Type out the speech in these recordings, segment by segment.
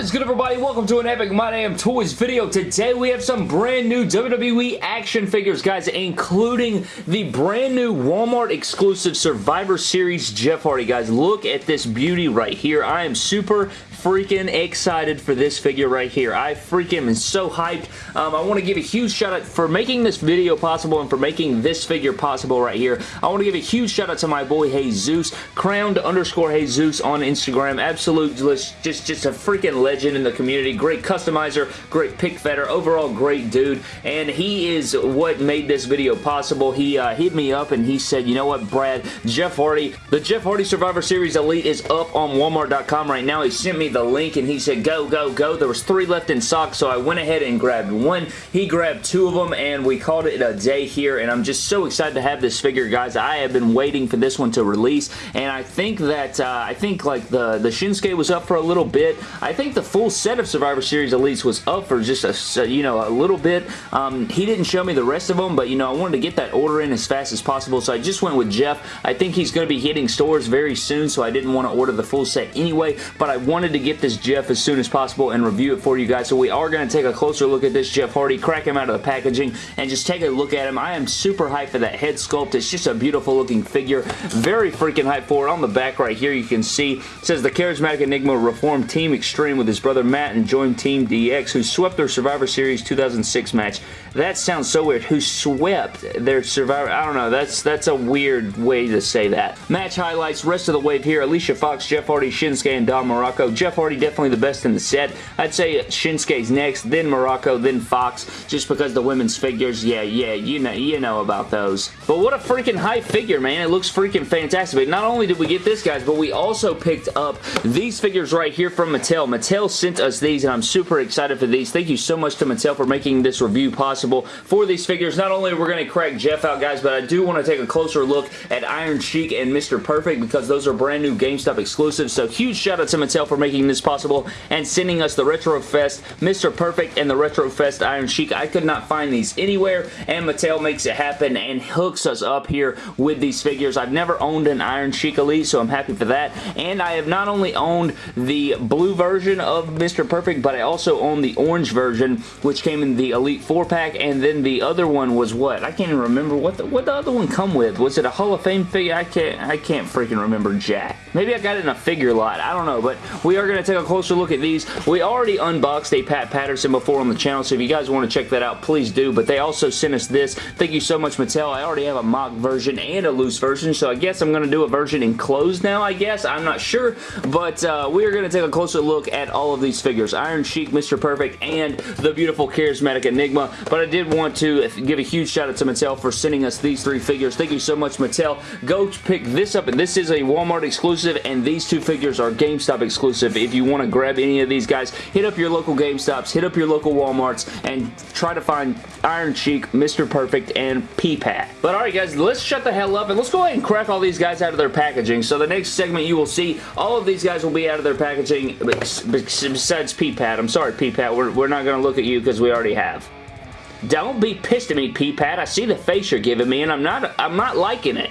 What is good everybody? Welcome to an Epic My Damn Toys video. Today we have some brand new WWE action figures, guys, including the brand new Walmart exclusive Survivor Series Jeff Hardy, guys. Look at this beauty right here. I am super freaking excited for this figure right here. I freaking am so hyped. Um, I want to give a huge shout out for making this video possible and for making this figure possible right here. I want to give a huge shout out to my boy Jesus, crowned underscore Jesus on Instagram. Absolute, just, just a freaking legend in the community. Great customizer, great pick fetter, overall great dude. And he is what made this video possible. He uh, hit me up and he said, you know what, Brad, Jeff Hardy, the Jeff Hardy Survivor Series Elite is up on Walmart.com right now. He sent me the link and he said go, go, go. There was three left in stock so I went ahead and grabbed one. He grabbed two of them and we called it a day here and I'm just so excited to have this figure guys. I have been waiting for this one to release and I think that uh, I think like the, the Shinsuke was up for a little bit. I think the full set of Survivor Series Elites was up for just a, you know, a little bit. Um, he didn't show me the rest of them but you know I wanted to get that order in as fast as possible so I just went with Jeff. I think he's going to be hitting stores very soon so I didn't want to order the full set anyway but I wanted to get this Jeff as soon as possible and review it for you guys. So we are going to take a closer look at this Jeff Hardy, crack him out of the packaging, and just take a look at him. I am super hyped for that head sculpt. It's just a beautiful looking figure. Very freaking hyped for it. On the back right here, you can see, says the Charismatic Enigma reformed Team Extreme with his brother Matt and joined Team DX, who swept their Survivor Series 2006 match. That sounds so weird. Who swept their Survivor... I don't know. That's, that's a weird way to say that. Match highlights. Rest of the wave here. Alicia Fox, Jeff Hardy, Shinsuke, and Don Muraco. Jeff Hardy definitely the best in the set. I'd say Shinsuke's next, then Muraco, then Fox, just because the women's figures, yeah, yeah, you know, you know about those. But what a freaking high figure, man. It looks freaking fantastic. But not only did we get this, guys, but we also picked up these figures right here from Mattel. Mattel sent us these, and I'm super excited for these. Thank you so much to Mattel for making this review possible for these figures. Not only are we're going to crack Jeff out, guys, but I do want to take a closer look at Iron Sheik and Mr. Perfect because those are brand new GameStop exclusives. So huge shout out to Mattel for making this possible and sending us the Retro Fest, Mr. Perfect, and the Retro Fest Iron Sheik. I could not find these anywhere, and Mattel makes it happen and hooks us up here with these figures. I've never owned an Iron Sheik Elite, so I'm happy for that, and I have not only owned the blue version of Mr. Perfect, but I also own the orange version, which came in the Elite 4-pack, and then the other one was what? I can't even remember what the, what the other one come with. Was it a Hall of Fame figure? I can't, I can't freaking remember jack. Maybe I got it in a figure lot. I don't know, but we are going to take a closer look at these. We already unboxed a Pat Patterson before on the channel, so if you guys want to check that out, please do, but they also sent us this. Thank you so much, Mattel. I already have a mock version and a loose version, so I guess I'm going to do a version enclosed now, I guess. I'm not sure, but uh, we are going to take a closer look at all of these figures. Iron Sheik, Mr. Perfect, and the beautiful Charismatic Enigma, but I did want to give a huge shout out to Mattel for sending us these three figures. Thank you so much, Mattel. Go pick this up, and this is a Walmart exclusive, and these two figures are GameStop exclusive. If you want to grab any of these guys, hit up your local GameStops, hit up your local Walmarts, and try to find Iron Sheik, Mr. Perfect, and P-Pat. But alright guys, let's shut the hell up and let's go ahead and crack all these guys out of their packaging. So the next segment you will see, all of these guys will be out of their packaging besides P-Pat. I'm sorry P-Pat, we're, we're not going to look at you because we already have. Don't be pissed at me, P-Pat. I see the face you're giving me and I'm not I'm not liking it.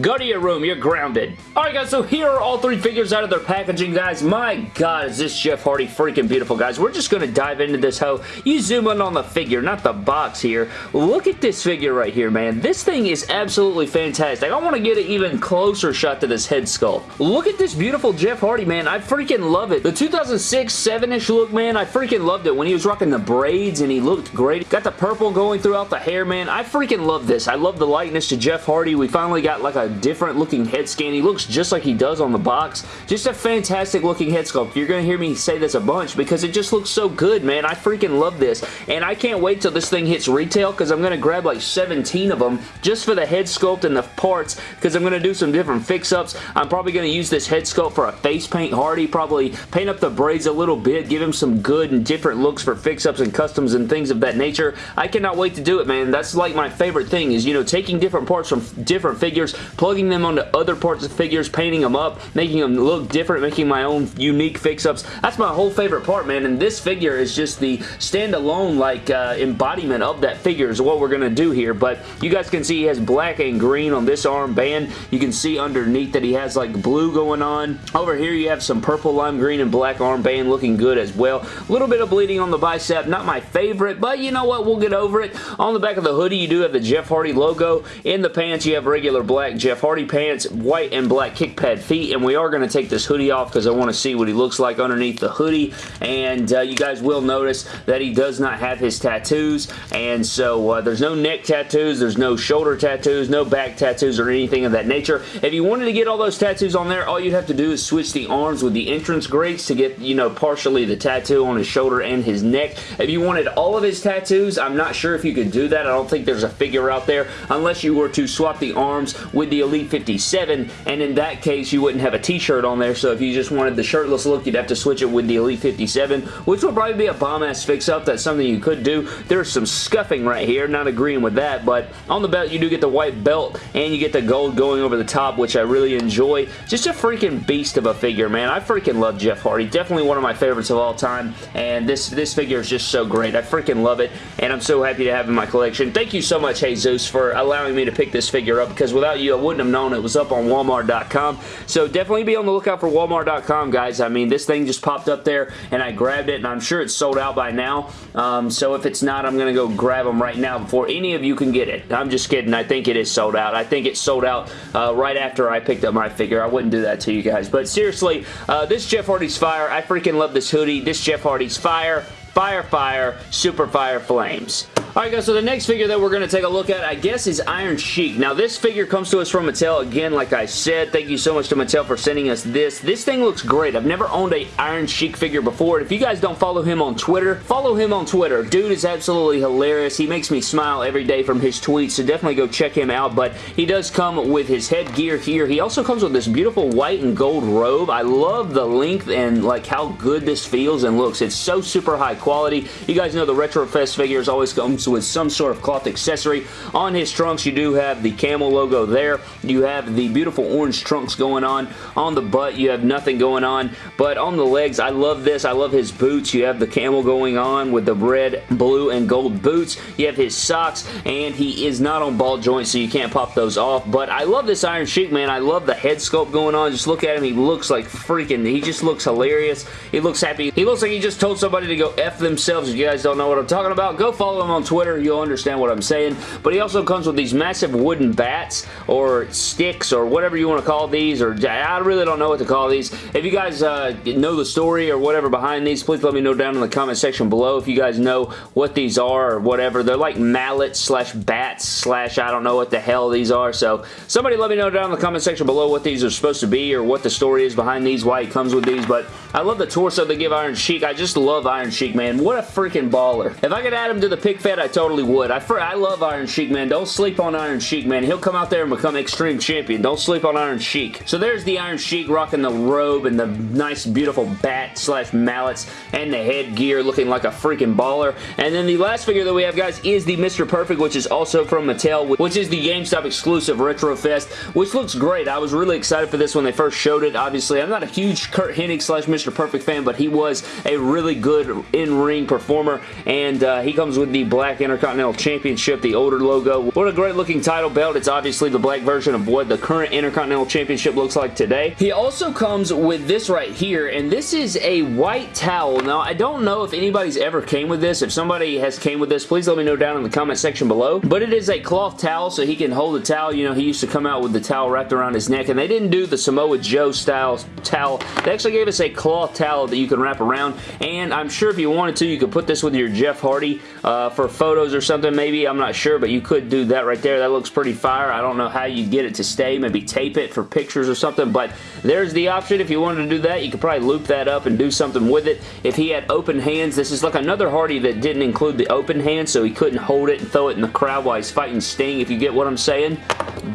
Go to your room. You're grounded. Alright guys, so here are all three figures out of their packaging, guys. My god, is this Jeff Hardy freaking beautiful, guys. We're just going to dive into this hoe. You zoom in on the figure, not the box here. Look at this figure right here, man. This thing is absolutely fantastic. I want to get an even closer shot to this head sculpt. Look at this beautiful Jeff Hardy, man. I freaking love it. The 2006 7-ish look, man, I freaking loved it when he was rocking the braids and he looked great. Got the purple going throughout the hair, man. I freaking love this. I love the likeness to Jeff Hardy. We finally got like a different looking head scan. He looks just like he does on the box. Just a fantastic looking head sculpt. You're going to hear me say this a bunch because it just looks so good, man. I freaking love this. And I can't wait till this thing hits retail because I'm going to grab like 17 of them just for the head sculpt and the parts because I'm going to do some different fix-ups. I'm probably going to use this head sculpt for a face paint Hardy. Probably paint up the braids a little bit. Give him some good and different looks for fix-ups and customs and things of that nature. I cannot wait to do it, man. That's like my favorite thing is, you know, taking different parts from different figures plugging them onto other parts of figures, painting them up, making them look different, making my own unique fix-ups. That's my whole favorite part, man, and this figure is just the standalone, like, uh, embodiment of that figure is what we're going to do here, but you guys can see he has black and green on this armband. You can see underneath that he has, like, blue going on. Over here, you have some purple lime green and black armband looking good as well. A little bit of bleeding on the bicep, not my favorite, but you know what? We'll get over it. On the back of the hoodie, you do have the Jeff Hardy logo. In the pants, you have regular black Jeff Hardy pants, white and black kick pad feet, and we are going to take this hoodie off because I want to see what he looks like underneath the hoodie, and uh, you guys will notice that he does not have his tattoos, and so uh, there's no neck tattoos, there's no shoulder tattoos, no back tattoos or anything of that nature. If you wanted to get all those tattoos on there, all you'd have to do is switch the arms with the Entrance Greats to get, you know, partially the tattoo on his shoulder and his neck. If you wanted all of his tattoos, I'm not sure if you could do that. I don't think there's a figure out there unless you were to swap the arms with the Elite 57, and in that case, you wouldn't have a t-shirt on there, so if you just wanted the shirtless look, you'd have to switch it with the Elite 57, which would probably be a bomb-ass fix-up. That's something you could do. There's some scuffing right here, not agreeing with that, but on the belt, you do get the white belt, and you get the gold going over the top, which I really enjoy. Just a freaking beast of a figure, man. I freaking love Jeff Hardy. Definitely one of my favorites of all time, and this, this figure is just so great. I freaking love it, and I'm so happy to have in my collection. Thank you so much, Jesus, for allowing me to pick this figure up, because without you, I wouldn't have known it was up on Walmart.com. So definitely be on the lookout for Walmart.com, guys. I mean, this thing just popped up there, and I grabbed it, and I'm sure it's sold out by now. Um, so if it's not, I'm going to go grab them right now before any of you can get it. I'm just kidding. I think it is sold out. I think it sold out uh, right after I picked up my figure. I wouldn't do that to you guys. But seriously, uh, this Jeff Hardy's Fire, I freaking love this hoodie. This Jeff Hardy's Fire. Fire, fire, super fire flames. Alright guys, so the next figure that we're going to take a look at, I guess, is Iron Sheik. Now this figure comes to us from Mattel. Again, like I said, thank you so much to Mattel for sending us this. This thing looks great. I've never owned a Iron Sheik figure before. If you guys don't follow him on Twitter, follow him on Twitter. Dude is absolutely hilarious. He makes me smile every day from his tweets, so definitely go check him out. But he does come with his headgear here. He also comes with this beautiful white and gold robe. I love the length and like how good this feels and looks. It's so super high quality. You guys know the Retrofest figures always with some sort of cloth accessory. On his trunks, you do have the camel logo there. You have the beautiful orange trunks going on. On the butt, you have nothing going on. But on the legs, I love this. I love his boots. You have the camel going on with the red, blue, and gold boots. You have his socks, and he is not on ball joints, so you can't pop those off. But I love this Iron Sheik, man. I love the head sculpt going on. Just look at him. He looks like freaking, he just looks hilarious. He looks happy. He looks like he just told somebody to go F themselves. If you guys don't know what I'm talking about, go follow him on Twitter. You you'll understand what I'm saying. But he also comes with these massive wooden bats or sticks or whatever you want to call these or I really don't know what to call these. If you guys uh, know the story or whatever behind these, please let me know down in the comment section below if you guys know what these are or whatever. They're like mallets slash bats slash I don't know what the hell these are. So somebody let me know down in the comment section below what these are supposed to be or what the story is behind these, why it comes with these. But I love the torso they give Iron Sheik. I just love Iron Sheik, man. What a freaking baller. If I could add him to the pick fed, I totally would. I, I love Iron Sheik, man. Don't sleep on Iron Sheik, man. He'll come out there and become Extreme Champion. Don't sleep on Iron Sheik. So there's the Iron Sheik rocking the robe and the nice, beautiful bat slash mallets and the headgear looking like a freaking baller. And then the last figure that we have, guys, is the Mr. Perfect, which is also from Mattel, which is the GameStop exclusive Retro Fest, which looks great. I was really excited for this when they first showed it. Obviously, I'm not a huge Curt Hennig slash Mr. Perfect fan, but he was a really good in-ring performer, and uh, he comes with the black Intercontinental Intercontinental Championship, the older logo. What a great looking title belt. It's obviously the black version of what the current Intercontinental Championship looks like today. He also comes with this right here, and this is a white towel. Now, I don't know if anybody's ever came with this. If somebody has came with this, please let me know down in the comment section below. But it is a cloth towel, so he can hold the towel. You know, he used to come out with the towel wrapped around his neck, and they didn't do the Samoa Joe style towel. They actually gave us a cloth towel that you can wrap around, and I'm sure if you wanted to, you could put this with your Jeff Hardy uh, for photos or something maybe. I'm not sure, but you could do that right there. That looks pretty fire. I don't know how you get it to stay. Maybe tape it for pictures or something, but there's the option. If you wanted to do that, you could probably loop that up and do something with it. If he had open hands, this is like another Hardy that didn't include the open hand, so he couldn't hold it and throw it in the crowd while he's fighting Sting, if you get what I'm saying.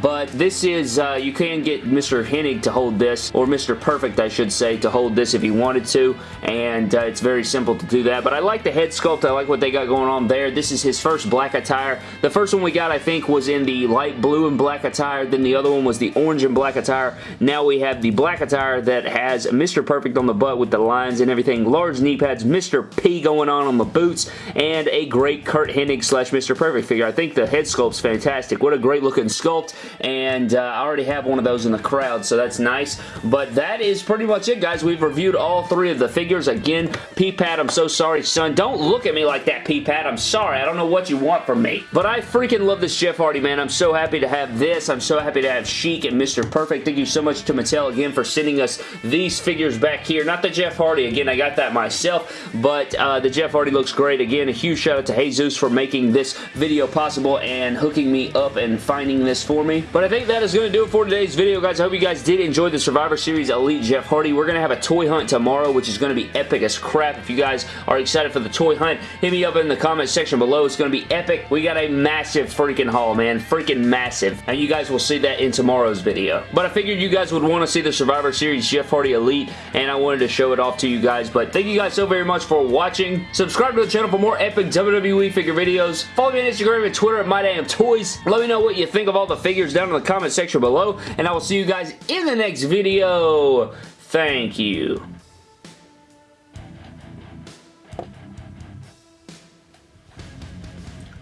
But this is, uh, you can get Mr. Hennig to hold this, or Mr. Perfect, I should say, to hold this if he wanted to, and uh, it's very simple to do that, but I like the head sculpt. I like what they got going on there. This is his first black attire. The first one we got, I think, was in the light blue and black attire, then the other one was the orange and black attire. Now we have the black attire that has Mr. Perfect on the butt with the lines and everything, large knee pads, Mr. P going on on the boots, and a great Curt Hennig slash Mr. Perfect figure. I think the head sculpt's fantastic. What a great looking sculpt, and uh, I already have one of those in the crowd, so that's nice. But that is pretty much it, guys. We've reviewed all three of the figures. Again, P-Pat, I'm so sorry, son. Don't look at me like that, P-Pat. I'm sorry. I don't know what you want from me. But I freaking love this Jeff Hardy, man. I'm so happy to have this. I'm so happy to have Sheik and Mr. Perfect. Thank you so much to Mattel again for sending us these figures back here. Not the Jeff Hardy. Again, I got that myself, but uh, the Jeff Hardy looks great. Again, a huge shout out to Jesus for making this video possible and hooking me up and finding this for me. But I think that is going to do it for today's video, guys. I hope you guys did enjoy the Survivor Series Elite Jeff Hardy. We're going to have a toy hunt tomorrow, which is going to be epic as crap. If you guys are excited for the toy hunt, hit me up in the comment section below. It's going to be epic. We got a massive freaking haul, man. Freaking massive. And you guys will see that in tomorrow's video. But I figured you guys would want to see the Survivor Series Jeff Hardy Elite, and I wanted to show it off to you guys. But thank you guys so very much for watching. Subscribe to the channel for more epic WWE figure videos. Follow me on Instagram and Twitter at MyDamnToys. Let me know what you think of all the figures down in the comment section below, and I will see you guys in the next video. Thank you.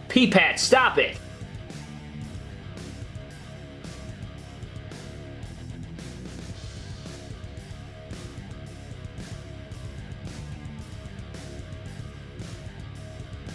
P-Pat, stop it!